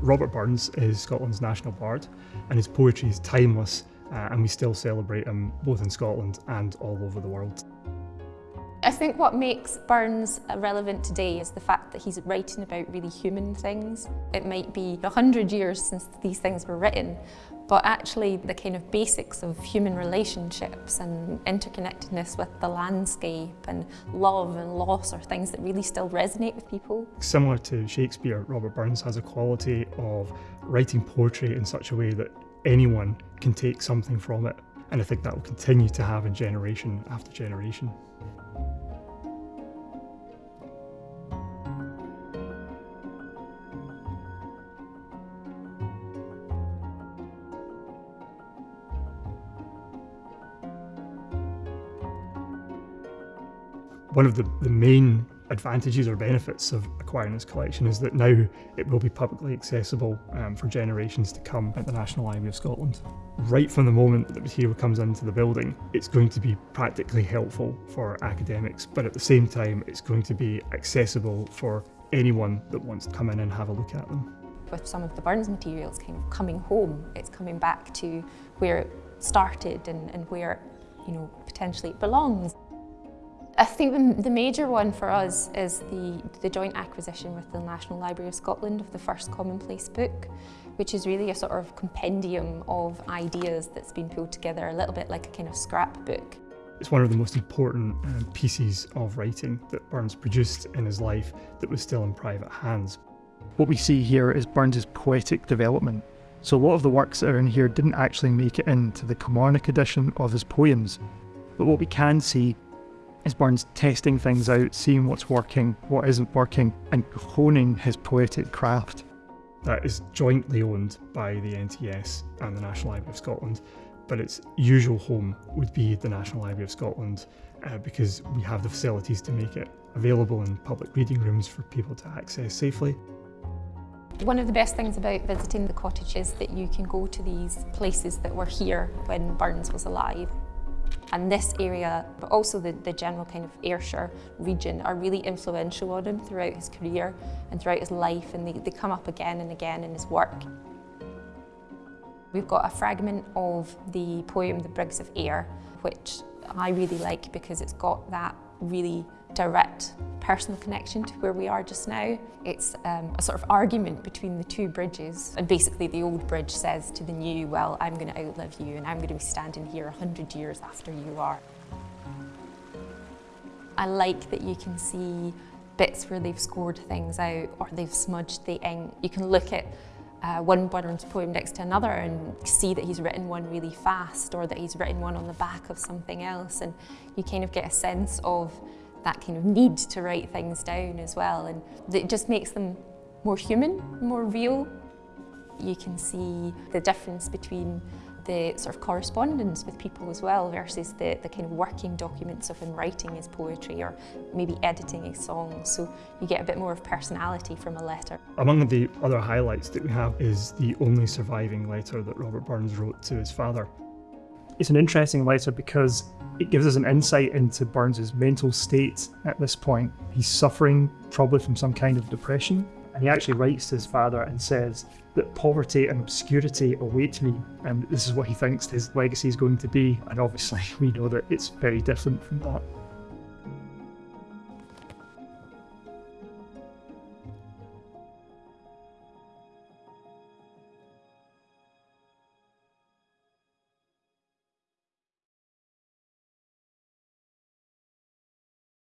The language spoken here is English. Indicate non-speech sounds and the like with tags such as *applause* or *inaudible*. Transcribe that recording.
Robert Burns is Scotland's national bard and his poetry is timeless uh, and we still celebrate him both in Scotland and all over the world. I think what makes Burns relevant today is the fact that he's writing about really human things. It might be a hundred years since these things were written, but actually the kind of basics of human relationships and interconnectedness with the landscape and love and loss are things that really still resonate with people. Similar to Shakespeare, Robert Burns has a quality of writing poetry in such a way that anyone can take something from it. And I think that will continue to happen generation after generation. One of the, the main advantages or benefits of acquiring this collection is that now it will be publicly accessible um, for generations to come at the National Library of Scotland. Right from the moment that the material comes into the building, it's going to be practically helpful for academics, but at the same time, it's going to be accessible for anyone that wants to come in and have a look at them. With some of the Burns materials kind of coming home, it's coming back to where it started and, and where you know potentially it belongs. I think the major one for us is the, the joint acquisition with the National Library of Scotland of the first commonplace book, which is really a sort of compendium of ideas that's been pulled together, a little bit like a kind of scrapbook. It's one of the most important um, pieces of writing that Burns produced in his life that was still in private hands. What we see here is Burns's poetic development. So a lot of the works that are in here didn't actually make it into the Kilmarnock edition of his poems. But what we can see is Burns testing things out, seeing what's working, what isn't working, and honing his poetic craft. That is jointly owned by the NTS and the National Library of Scotland, but its usual home would be the National Library of Scotland uh, because we have the facilities to make it available in public reading rooms for people to access safely. One of the best things about visiting the cottage is that you can go to these places that were here when Burns was alive. And this area, but also the, the general kind of Ayrshire region, are really influential on him throughout his career and throughout his life, and they, they come up again and again in his work. We've got a fragment of the poem The Brigs of Ayr, which I really like because it's got that really direct personal connection to where we are just now. It's um, a sort of argument between the two bridges and basically the old bridge says to the new, well, I'm going to outlive you and I'm going to be standing here 100 years after you are. I like that you can see bits where they've scored things out or they've smudged the ink. You can look at uh, one Burns poem next to another and see that he's written one really fast or that he's written one on the back of something else and you kind of get a sense of that kind of need to write things down as well and it just makes them more human, more real. You can see the difference between the sort of correspondence with people as well versus the, the kind of working documents of him writing his poetry or maybe editing his songs. So you get a bit more of personality from a letter. Among the other highlights that we have is the only surviving letter that Robert Burns wrote to his father. It's an interesting letter because it gives us an insight into Burns's mental state at this point. He's suffering probably from some kind of depression, and he actually writes to his father and says that poverty and obscurity await me, and this is what he thinks his legacy is going to be. And obviously, *laughs* we know that it's very different from that.